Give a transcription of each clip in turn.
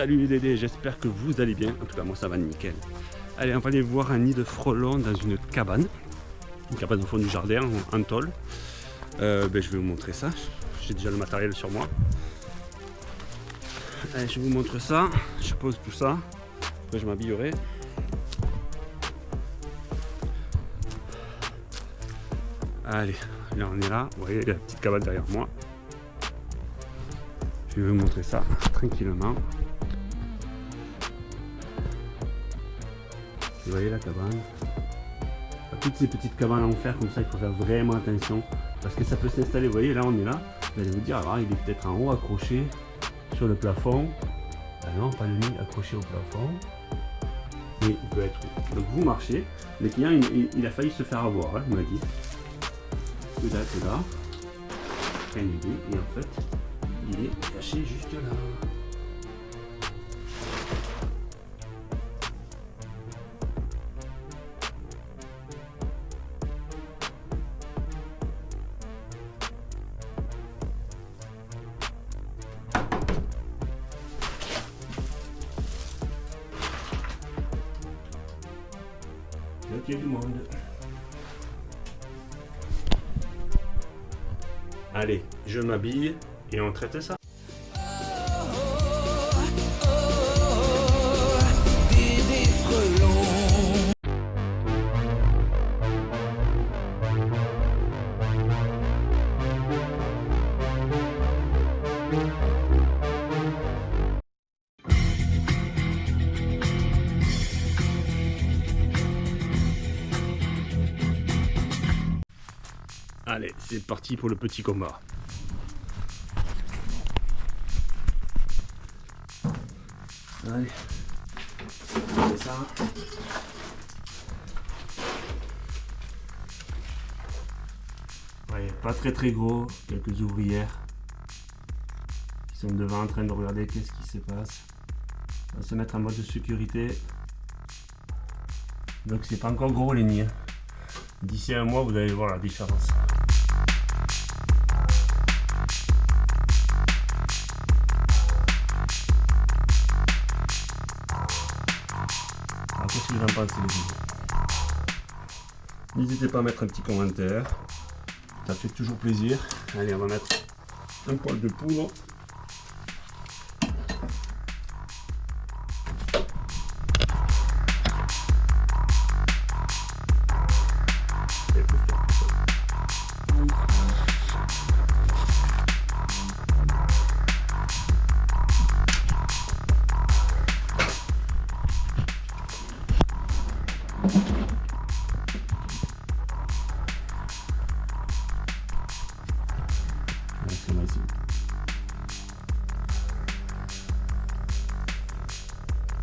Salut les Dédés, j'espère que vous allez bien. En tout cas, moi ça va nickel. Allez, on va aller voir un nid de frelons dans une cabane. Une cabane au fond du jardin, en, tôle. Euh, ben, je vais vous montrer ça. J'ai déjà le matériel sur moi. Allez, je vous montre ça. Je pose tout ça. Après, je m'habillerai. Allez, là on est là. Vous voyez la petite cabane derrière moi. Je vais vous montrer ça tranquillement. Vous voyez la cabane? Toutes ces petites cabanes en fer comme ça, il faut faire vraiment attention parce que ça peut s'installer. Vous voyez, là on est là. Vous allez vous dire, alors il est peut-être en haut accroché sur le plafond. Ah non, pas le nid accroché au plafond. Mais il peut être. Donc vous marchez. Le client, il, a failli se faire avoir, hein, il m'a dit. Que là, que là. Et en fait, il est caché juste là. Du monde. Allez, je m'habille et on traite ça. Allez, c'est parti pour le petit combat. Allez, c'est ça. Ouais, pas très très gros, quelques ouvrières qui sont devant en train de regarder qu'est-ce qui se passe. On va se mettre en mode de sécurité. Donc c'est pas encore gros les nids. D'ici un mois, vous allez voir la différence. En pensez les vidéos N'hésitez pas à mettre un petit commentaire. Ça fait toujours plaisir. Allez, on va mettre un poil de poudre.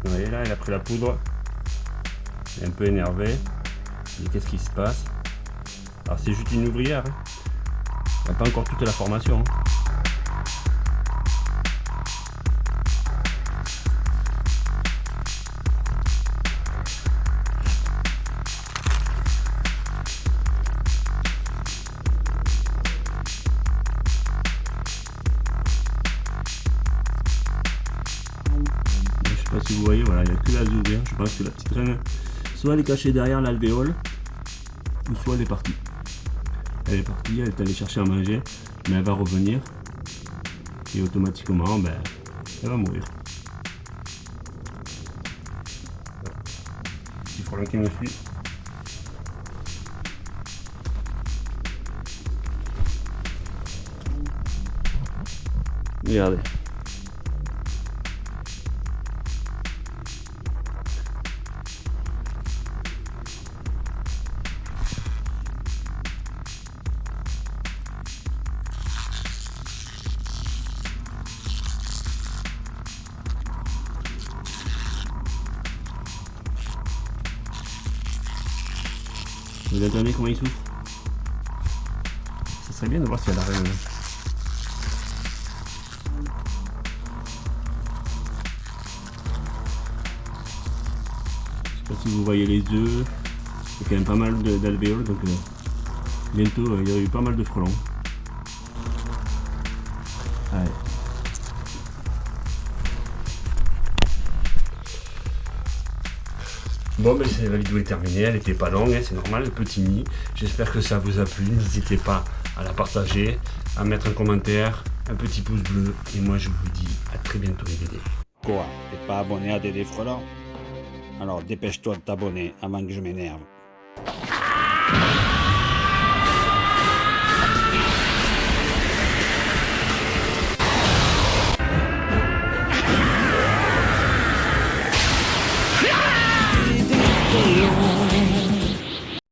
Vous voyez là, il a pris la poudre. Il est un peu énervé. Il qu'est-ce qui se passe? Alors c'est juste une ouvrière. Hein. Il n'a pas encore toute la formation. Hein. Si vous voyez, voilà, il n'y a que la ouvert. Je pense que la petite reine, soit elle est cachée derrière l'alvéole, ou soit elle est partie. Elle est partie, elle est allée chercher à manger, mais elle va revenir. Et automatiquement, ben, elle va mourir. Petit frelon qui me suit. Regardez. Entendez comment il souffre Ça serait bien de voir s'il y a la reine. Je sais pas si vous voyez les œufs. Il y a quand même pas mal d'alvéoles donc euh, bientôt euh, il y a eu pas mal de frelons. Allez. Bon, ben la vidéo est terminée, elle était pas longue, hein, c'est normal, le petit nid. J'espère que ça vous a plu. N'hésitez pas à la partager, à mettre un commentaire, un petit pouce bleu. Et moi, je vous dis à très bientôt, les Dédés. Quoi? T'es pas abonné à Dédé Frelant Alors dépêche-toi de t'abonner avant que je m'énerve.